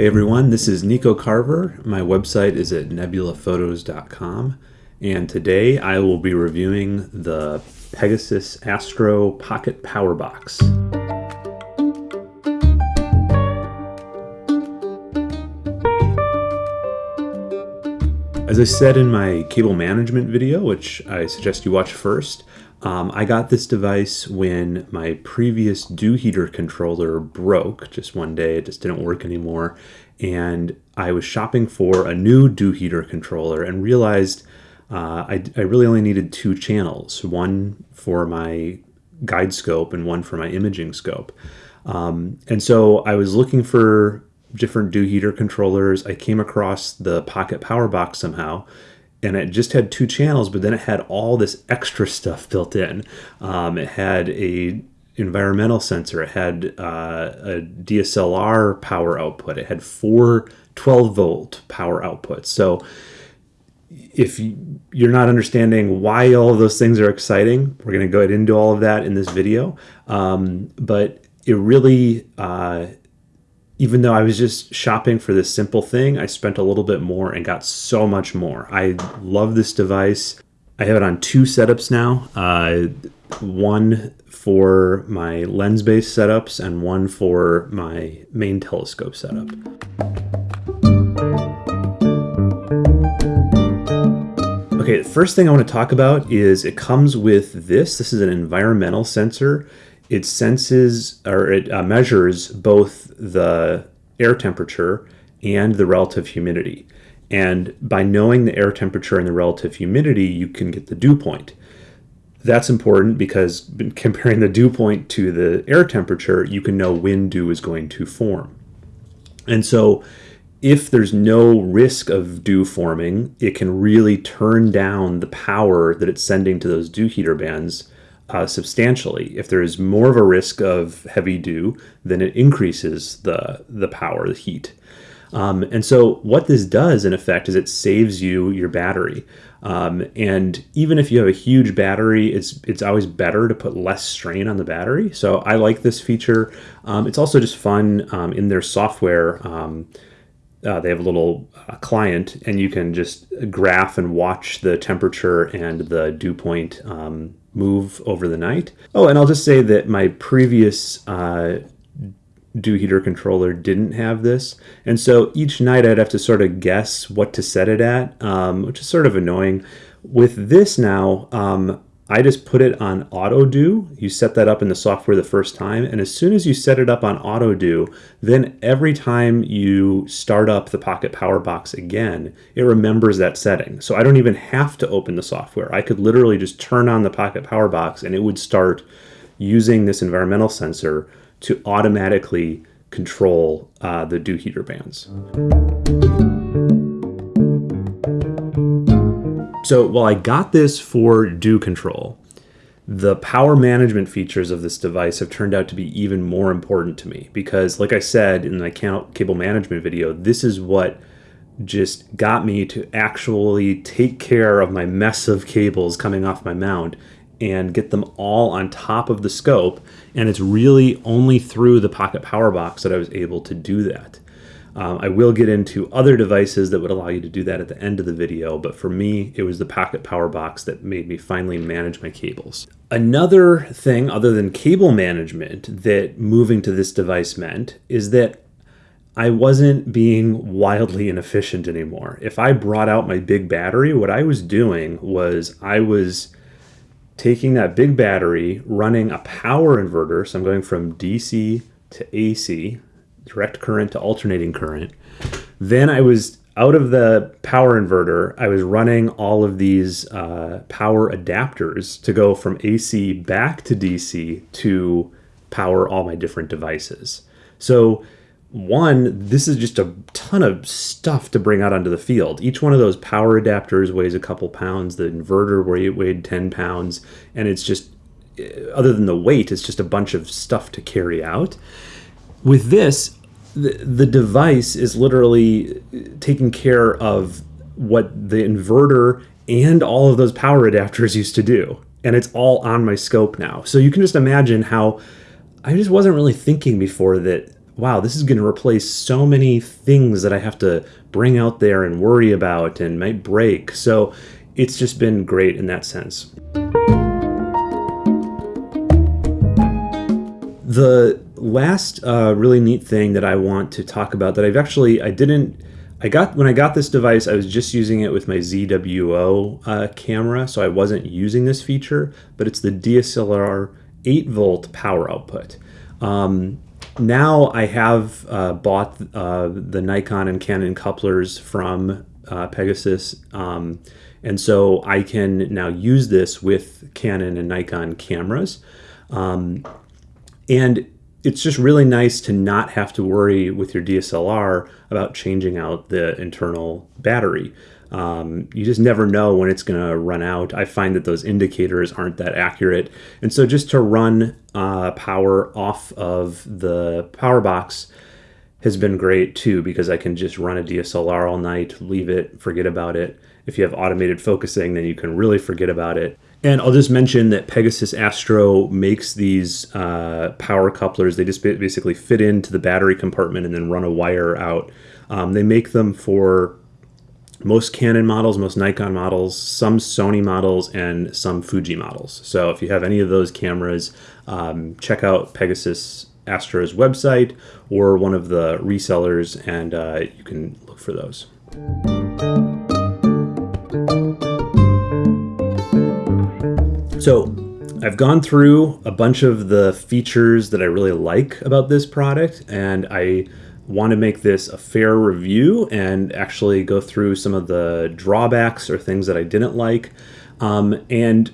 Hey everyone, this is Nico Carver. My website is at nebulaphotos.com and today I will be reviewing the Pegasus Astro Pocket Power Box. As I said in my cable management video, which I suggest you watch first, um, I got this device when my previous dew heater controller broke just one day. It just didn't work anymore. And I was shopping for a new dew heater controller and realized uh, I, I really only needed two channels, one for my guide scope and one for my imaging scope. Um, and so I was looking for different dew heater controllers. I came across the Pocket Power Box somehow and it just had two channels, but then it had all this extra stuff built in. Um, it had a environmental sensor. It had uh, a DSLR power output. It had four 12 volt power outputs. So if you're not understanding why all of those things are exciting, we're going to go into all of that in this video. Um, but it really uh, even though I was just shopping for this simple thing, I spent a little bit more and got so much more. I love this device. I have it on two setups now. Uh, one for my lens-based setups and one for my main telescope setup. Okay, the first thing I want to talk about is it comes with this. This is an environmental sensor it senses or it uh, measures both the air temperature and the relative humidity. And by knowing the air temperature and the relative humidity, you can get the dew point. That's important because comparing the dew point to the air temperature, you can know when dew is going to form. And so if there's no risk of dew forming, it can really turn down the power that it's sending to those dew heater bands uh, substantially. If there is more of a risk of heavy dew, then it increases the, the power, the heat. Um, and so what this does in effect is it saves you your battery. Um, and even if you have a huge battery, it's it's always better to put less strain on the battery. So I like this feature. Um, it's also just fun um, in their software. Um, uh, they have a little uh, client, and you can just graph and watch the temperature and the dew point um, move over the night. Oh, and I'll just say that my previous uh, dew heater controller didn't have this. And so each night I'd have to sort of guess what to set it at, um, which is sort of annoying. With this now, um, I just put it on auto dew. You set that up in the software the first time, and as soon as you set it up on auto dew, then every time you start up the Pocket Power Box again, it remembers that setting. So I don't even have to open the software. I could literally just turn on the Pocket Power Box and it would start using this environmental sensor to automatically control uh, the dew heater bands. So while I got this for dew control, the power management features of this device have turned out to be even more important to me because like I said in my cable management video, this is what just got me to actually take care of my mess of cables coming off my mount and get them all on top of the scope. And it's really only through the Pocket Power Box that I was able to do that. Um, I will get into other devices that would allow you to do that at the end of the video, but for me, it was the Pocket Power Box that made me finally manage my cables. Another thing other than cable management that moving to this device meant is that I wasn't being wildly inefficient anymore. If I brought out my big battery, what I was doing was I was taking that big battery, running a power inverter, so I'm going from DC to AC, direct current to alternating current. Then I was out of the power inverter, I was running all of these uh, power adapters to go from AC back to DC to power all my different devices. So one, this is just a ton of stuff to bring out onto the field. Each one of those power adapters weighs a couple pounds. The inverter weighed 10 pounds. And it's just, other than the weight, it's just a bunch of stuff to carry out. With this, the, device is literally taking care of what the inverter and all of those power adapters used to do. And it's all on my scope now. So you can just imagine how I just wasn't really thinking before that wow, this is going to replace so many things that I have to bring out there and worry about and might break. So it's just been great in that sense. The last uh, really neat thing that I want to talk about that I've actually I didn't I got when I got this device I was just using it with my ZWO uh, camera so I wasn't using this feature but it's the DSLR 8 volt power output. Um, now I have uh, bought uh, the Nikon and Canon couplers from uh, Pegasus um, and so I can now use this with Canon and Nikon cameras. Um, and it's just really nice to not have to worry with your DSLR about changing out the internal battery. Um, you just never know when it's going to run out. I find that those indicators aren't that accurate. And so just to run uh, power off of the power box has been great too because I can just run a DSLR all night, leave it, forget about it. If you have automated focusing, then you can really forget about it. And I'll just mention that Pegasus Astro makes these uh, power couplers. They just basically fit into the battery compartment and then run a wire out. Um, they make them for most Canon models, most Nikon models, some Sony models, and some Fuji models. So if you have any of those cameras, um, check out Pegasus Astro's website or one of the resellers, and uh, you can look for those. So I've gone through a bunch of the features that I really like about this product, and I want to make this a fair review and actually go through some of the drawbacks or things that I didn't like. Um, and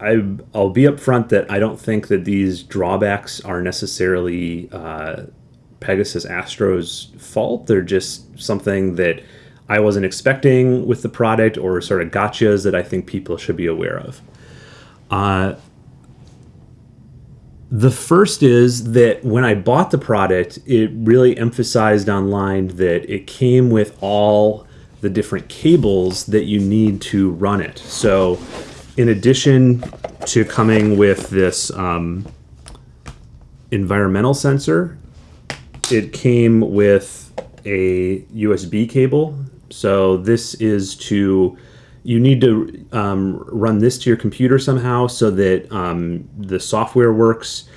I, will be upfront that I don't think that these drawbacks are necessarily uh, Pegasus Astro's fault. They're just something that I wasn't expecting with the product or sort of gotchas that I think people should be aware of. Uh, the first is that when I bought the product, it really emphasized online that it came with all the different cables that you need to run it. So, in addition to coming with this um, environmental sensor, it came with a USB cable. So, this is to you need to um, run this to your computer somehow so that um, the software works.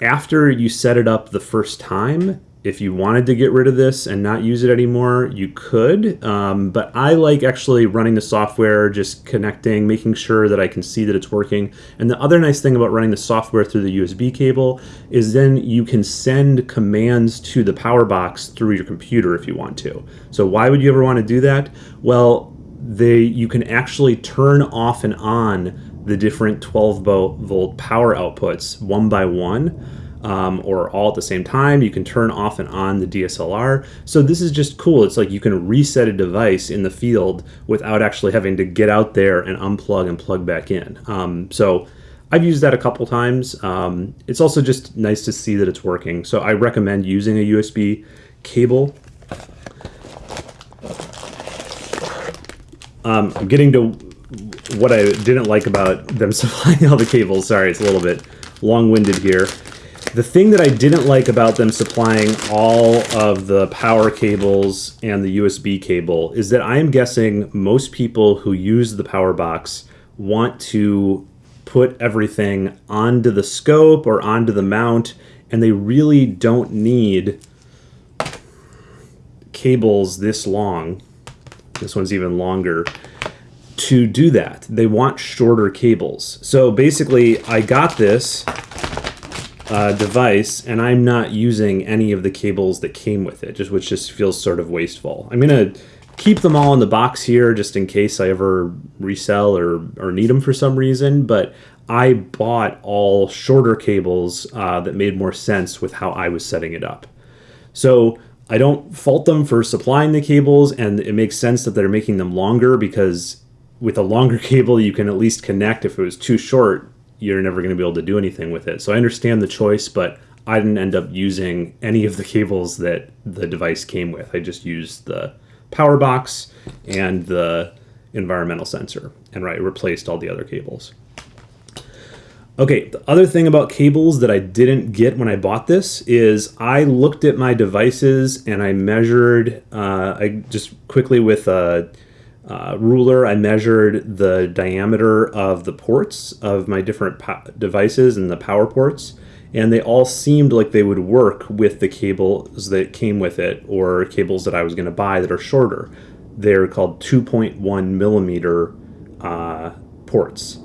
After you set it up the first time, if you wanted to get rid of this and not use it anymore, you could. Um, but I like actually running the software, just connecting, making sure that I can see that it's working. And the other nice thing about running the software through the USB cable is then you can send commands to the power box through your computer if you want to. So why would you ever want to do that? Well, they you can actually turn off and on the different 12 volt power outputs one by one um, or all at the same time. You can turn off and on the DSLR. So this is just cool. It's like you can reset a device in the field without actually having to get out there and unplug and plug back in. Um, so I've used that a couple times. Um, it's also just nice to see that it's working. So I recommend using a USB cable Um, I'm getting to what I didn't like about them supplying all the cables. Sorry, it's a little bit long-winded here. The thing that I didn't like about them supplying all of the power cables and the USB cable is that I'm guessing most people who use the power box want to put everything onto the scope or onto the mount, and they really don't need cables this long this one's even longer, to do that. They want shorter cables. So basically, I got this uh, device and I'm not using any of the cables that came with it, just which just feels sort of wasteful. I'm gonna keep them all in the box here just in case I ever resell or, or need them for some reason, but I bought all shorter cables uh, that made more sense with how I was setting it up. So I don't fault them for supplying the cables, and it makes sense that they're making them longer because with a longer cable, you can at least connect. If it was too short, you're never going to be able to do anything with it. So I understand the choice, but I didn't end up using any of the cables that the device came with. I just used the power box and the environmental sensor, and right replaced all the other cables. Okay, the other thing about cables that I didn't get when I bought this is I looked at my devices and I measured, uh, I just quickly with a, ruler, I measured the diameter of the ports of my different devices and the power ports, and they all seemed like they would work with the cables that came with it or cables that I was going to buy that are shorter. They're called 2.1 millimeter uh, ports.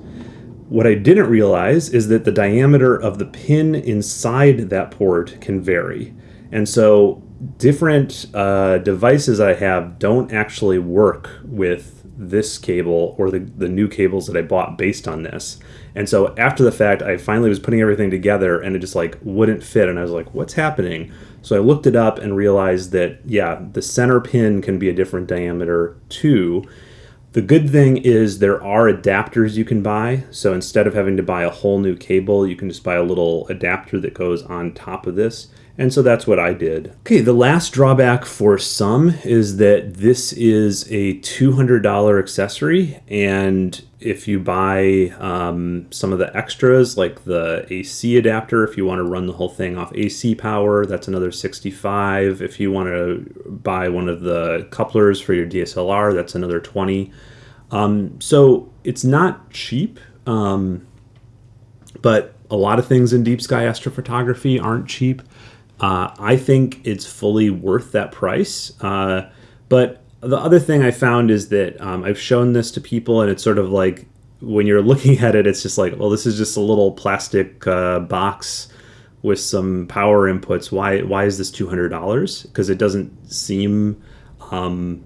What I didn't realize is that the diameter of the pin inside that port can vary. And so different uh, devices I have don't actually work with this cable or the, the new cables that I bought based on this. And so after the fact, I finally was putting everything together and it just like wouldn't fit. And I was like, what's happening? So I looked it up and realized that, yeah, the center pin can be a different diameter too. The good thing is there are adapters you can buy. So instead of having to buy a whole new cable, you can just buy a little adapter that goes on top of this. And so that's what I did. Okay, the last drawback for some is that this is a $200 accessory. And if you buy um, some of the extras, like the AC adapter, if you want to run the whole thing off AC power, that's another 65. If you want to buy one of the couplers for your DSLR, that's another 20. Um, so it's not cheap, um, but a lot of things in deep sky astrophotography aren't cheap. Uh, I think it's fully worth that price. Uh, but the other thing I found is that um, I've shown this to people, and it's sort of like when you're looking at it, it's just like, well, this is just a little plastic uh, box with some power inputs. Why why is this two hundred dollars? Because it doesn't seem um,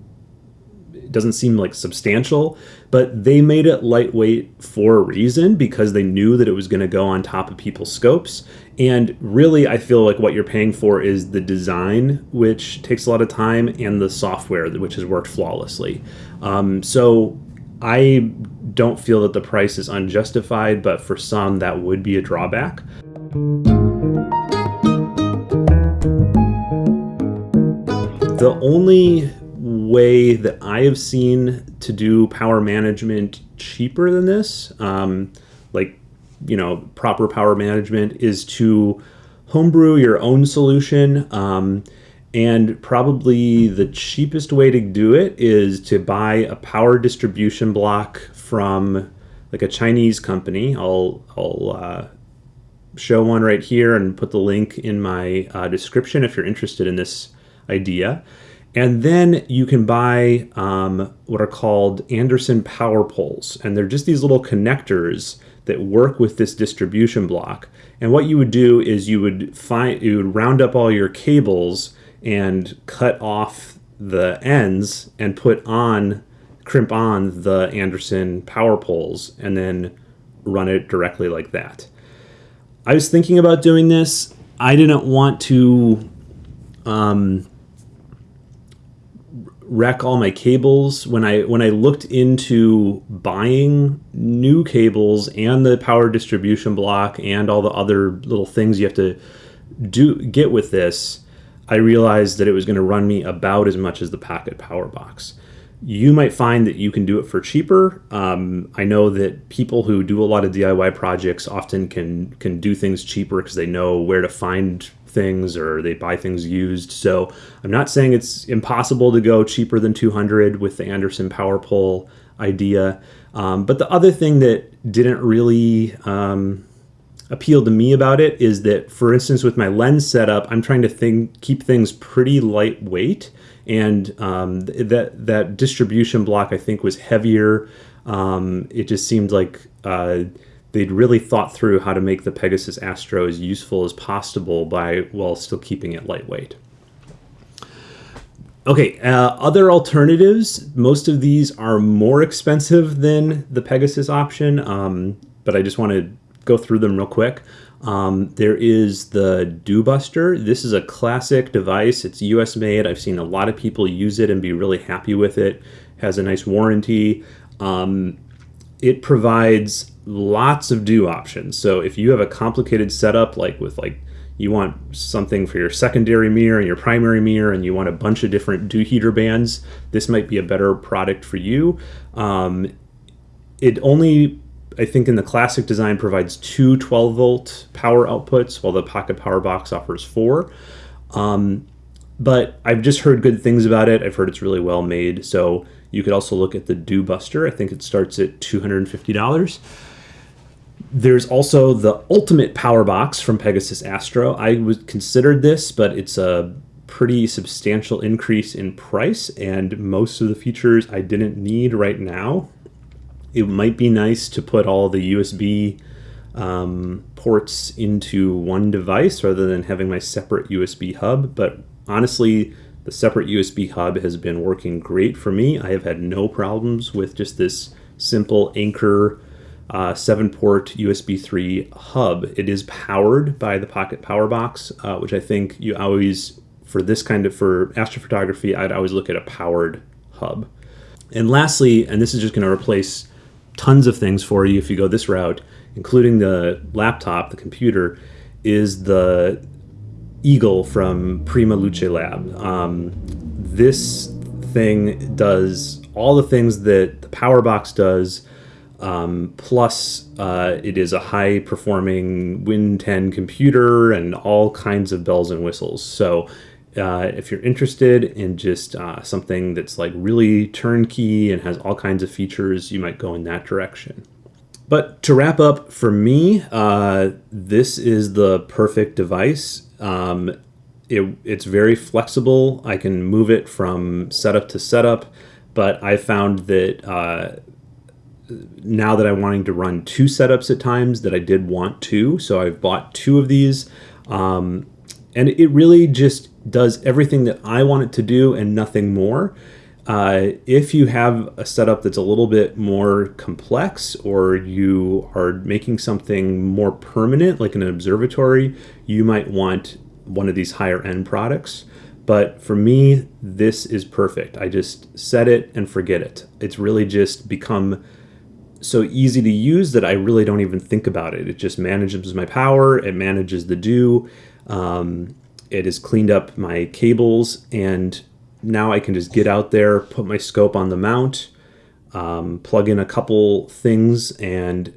doesn't seem like substantial, but they made it lightweight for a reason because they knew that it was going to go on top of people's scopes. And really, I feel like what you're paying for is the design, which takes a lot of time, and the software, which has worked flawlessly. Um, so I don't feel that the price is unjustified, but for some, that would be a drawback. The only way that I have seen to do power management cheaper than this, um, you know, proper power management, is to homebrew your own solution. Um, and probably the cheapest way to do it is to buy a power distribution block from like a Chinese company. I'll, I'll uh, show one right here and put the link in my uh, description if you're interested in this idea. And then you can buy um, what are called Anderson power poles. And they're just these little connectors that work with this distribution block. And what you would do is you would find you would round up all your cables and cut off the ends and put on crimp on the Anderson power poles and then run it directly like that. I was thinking about doing this. I didn't want to um, wreck all my cables when I when I looked into buying new cables and the power distribution block and all the other little things you have to do get with this I realized that it was going to run me about as much as the Pocket Power Box. You might find that you can do it for cheaper. Um, I know that people who do a lot of DIY projects often can can do things cheaper because they know where to find things or they buy things used. So I'm not saying it's impossible to go cheaper than 200 with the Anderson power pole idea. Um, but the other thing that didn't really um, appeal to me about it is that, for instance, with my lens setup, I'm trying to think, keep things pretty lightweight. And um, that that distribution block I think was heavier. Um, it just seemed like uh, they'd really thought through how to make the Pegasus Astro as useful as possible by while still keeping it lightweight. Okay, uh, other alternatives. Most of these are more expensive than the Pegasus option, um, but I just want to go through them real quick. Um, there is the Dew Buster. This is a classic device. It's US made. I've seen a lot of people use it and be really happy with it. Has a nice warranty. Um, it provides lots of dew options. So if you have a complicated setup, like with like you want something for your secondary mirror and your primary mirror, and you want a bunch of different dew heater bands, this might be a better product for you. Um, it only I think in the classic design provides two 12 volt power outputs, while the Pocket Power Box offers four. Um, but I've just heard good things about it. I've heard it's really well made. So you could also look at the Dew Buster. I think it starts at $250. There's also the Ultimate Power Box from Pegasus Astro. I was considered this, but it's a pretty substantial increase in price, and most of the features I didn't need right now. It might be nice to put all the USB um, ports into one device rather than having my separate USB hub, but honestly, the separate USB hub has been working great for me. I have had no problems with just this simple Anker uh, 7 port USB 3 hub. It is powered by the Pocket Power Box, uh, which I think you always, for this kind of, for astrophotography, I'd always look at a powered hub. And lastly, and this is just going to replace tons of things for you if you go this route, including the laptop, the computer, is the Eagle from Prima Luce Lab. Um, this thing does all the things that the Power Box does, um, plus uh, it is a high performing Win 10 computer and all kinds of bells and whistles. So uh, if you're interested in just uh, something that's like really turnkey and has all kinds of features, you might go in that direction. But to wrap up, for me, uh, this is the perfect device. Um, it, it's very flexible. I can move it from setup to setup, but I found that uh, now that I'm wanting to run two setups at times, that I did want two. So I've bought two of these. Um, and it really just does everything that I want it to do and nothing more. Uh, if you have a setup that's a little bit more complex or you are making something more permanent, like an observatory, you might want one of these higher end products. But for me, this is perfect. I just set it and forget it. It's really just become so easy to use that I really don't even think about it. It just manages my power, it manages the dew, um, it has cleaned up my cables, and now I can just get out there, put my scope on the mount, um, plug in a couple things, and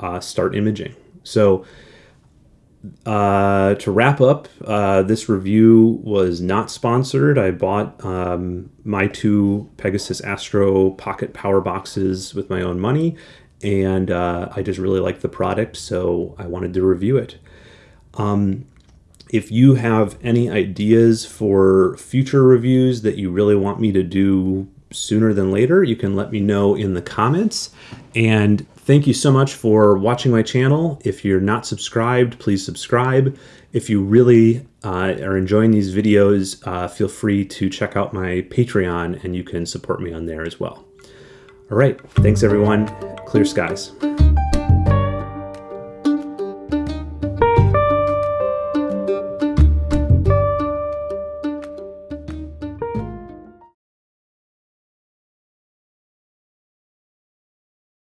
uh, start imaging. So uh, to wrap up, uh, this review was not sponsored. I bought um, my two Pegasus Astro Pocket Power Boxes with my own money, and uh, I just really liked the product, so I wanted to review it. Um, if you have any ideas for future reviews that you really want me to do sooner than later, you can let me know in the comments. And thank you so much for watching my channel. If you're not subscribed, please subscribe. If you really uh, are enjoying these videos, uh, feel free to check out my Patreon and you can support me on there as well. All right, thanks everyone. Clear skies.